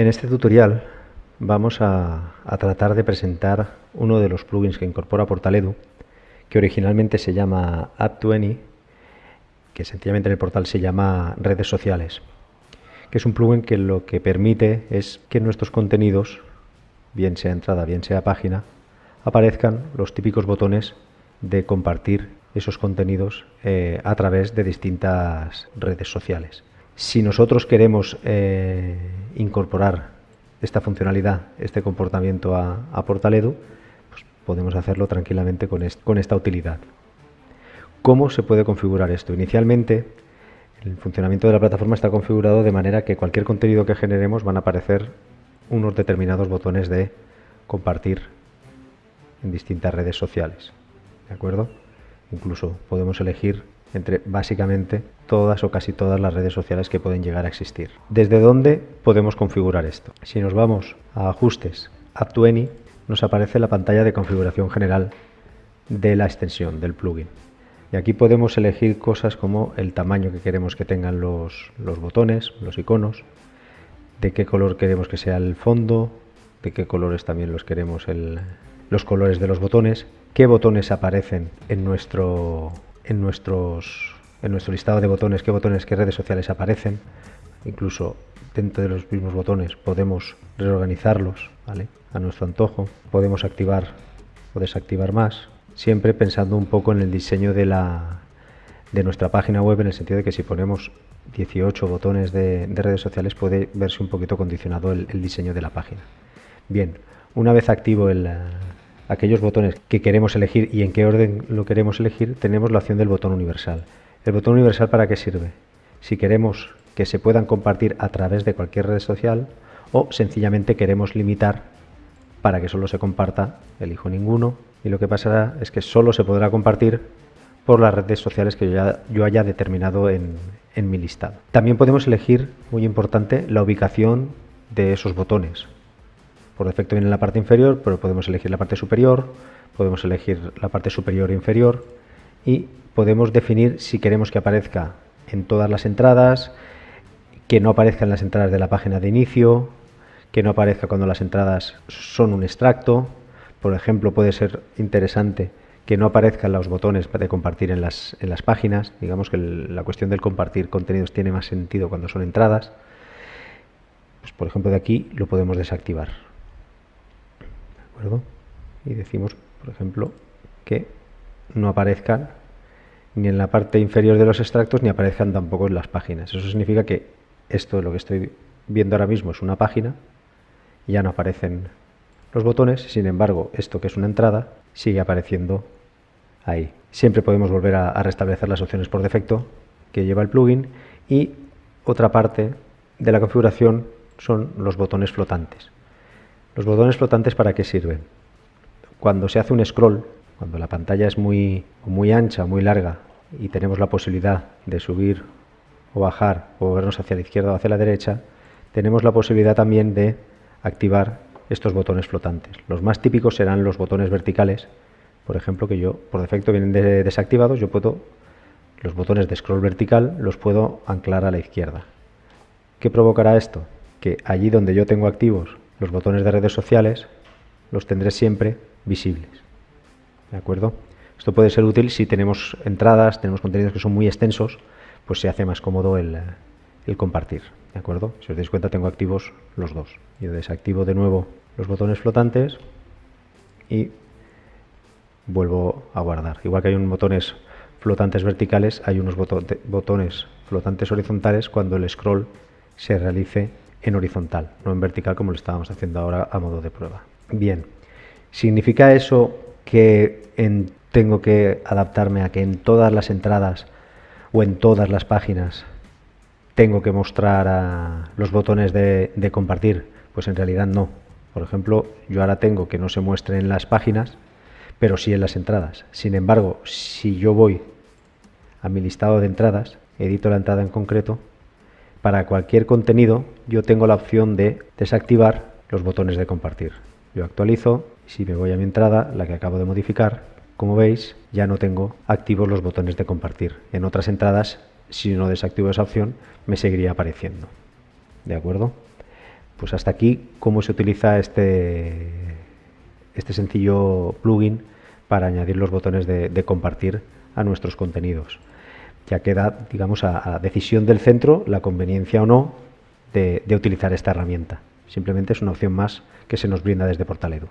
En este tutorial vamos a, tratar de presentar uno de los plugins que incorpora Portaledu, que originalmente se llama App20, que sencillamente en el portal se llama redes sociales, que es un plugin que lo que permite es que nuestros contenidos, bien sea entrada, bien sea página, aparezcan los típicos botones de compartir esos contenidos eh, a través de distintas redes sociales. Si nosotros queremos eh, incorporar esta funcionalidad, este comportamiento a, Portaledu, pues podemos hacerlo tranquilamente con, con esta utilidad. ¿Cómo se puede configurar esto? Inicialmente, el funcionamiento de la plataforma está configurado de manera que cualquier contenido que generemos van a aparecer unos determinados botones de compartir en distintas redes sociales. ¿De acuerdo? Incluso podemos elegir entre básicamente todas o casi todas las redes sociales que pueden llegar a existir. ¿Desde dónde podemos configurar esto? Si nos vamos a Ajustes, App to nos aparece la pantalla de configuración general de la extensión, del plugin. Y aquí podemos elegir cosas como el tamaño que queremos que tengan los, los botones, los iconos, de qué color queremos que sea el fondo, de qué colores también los queremos el, los colores de los botones, qué botones aparecen en nuestro en, nuestros, en nuestro listado de botones qué botones, qué redes sociales aparecen. Incluso dentro de los mismos botones podemos reorganizarlos a nuestro antojo. Podemos activar o desactivar más, siempre pensando un poco en el diseño de, la, de nuestra página web, en el sentido de que si ponemos 18 botones de, redes sociales puede verse un poquito condicionado el, el diseño de la página. Bien, una vez activo el, aquellos botones que queremos elegir y en qué orden lo queremos elegir, tenemos la opción del botón universal. ¿El botón universal para qué sirve? Si queremos que se puedan compartir a través de cualquier red social o sencillamente queremos limitar para que solo se comparta, elijo ninguno y lo que pasará es que solo se podrá compartir por las redes sociales que yo, ya, haya determinado en, en mi listado. También podemos elegir, muy importante, la ubicación de esos botones. Por defecto viene en la parte inferior, pero podemos elegir la parte superior, podemos elegir la parte superior e inferior y podemos definir si queremos que aparezca en todas las entradas, que no aparezca en las entradas de la página de inicio, que no aparezca cuando las entradas son un extracto. Por ejemplo, puede ser interesante que no aparezcan los botones de compartir en las, en las páginas. Digamos que la cuestión del compartir contenidos tiene más sentido cuando son entradas. Pues, por ejemplo, de aquí lo podemos desactivar. Y decimos, por ejemplo, que no aparezcan ni en la parte inferior de los extractos ni aparezcan tampoco en las páginas. Eso significa que esto, lo que estoy viendo ahora mismo, es una página ya no aparecen los botones, sin embargo, esto que es una entrada sigue apareciendo ahí. Siempre podemos volver a restablecer las opciones por defecto que lleva el plugin y otra parte de la configuración son los botones flotantes. ¿Los botones flotantes para qué sirven? Cuando se hace un scroll, cuando la pantalla es muy, muy ancha, muy larga y tenemos la posibilidad de subir o bajar o movernos hacia la izquierda o hacia la derecha, tenemos la posibilidad también de activar estos botones flotantes. Los más típicos serán los botones verticales, por ejemplo, que yo por defecto vienen desactivados, yo puedo, los botones de scroll vertical los puedo anclar a la izquierda. ¿Qué provocará esto? Que allí donde yo tengo activos los botones de redes sociales los tendré siempre visibles. ¿De acuerdo? Esto puede ser útil si tenemos entradas, tenemos contenidos que son muy extensos, pues se hace más cómodo el, compartir. ¿De acuerdo? Si os dais cuenta tengo activos los dos. Yo desactivo de nuevo los botones flotantes y vuelvo a guardar. Igual que hay unos botones flotantes verticales, hay unos botones flotantes horizontales cuando el scroll se realice en horizontal, no en vertical como lo estábamos haciendo ahora a modo de prueba. Bien, ¿significa eso que tengo que adaptarme a que en todas las entradas o en todas las páginas tengo que mostrar los botones de, de compartir? Pues en realidad no. Por ejemplo, yo ahora tengo que no se muestre en las páginas, pero sí en las entradas. Sin embargo, si yo voy a mi listado de entradas, edito la entrada en concreto, para cualquier contenido yo tengo la opción de desactivar los botones de compartir. Yo actualizo, si me voy a mi entrada, la que acabo de modificar, como veis ya no tengo activos los botones de compartir. En otras entradas, si no desactivo esa opción, me seguiría apareciendo. ¿De acuerdo? pues hasta aquí cómo se utiliza este, este sencillo plugin para añadir los botones de, compartir a nuestros contenidos. Ya queda, digamos, a, decisión del centro la conveniencia o no de, de utilizar esta herramienta. Simplemente es una opción más que se nos brinda desde Portaledo.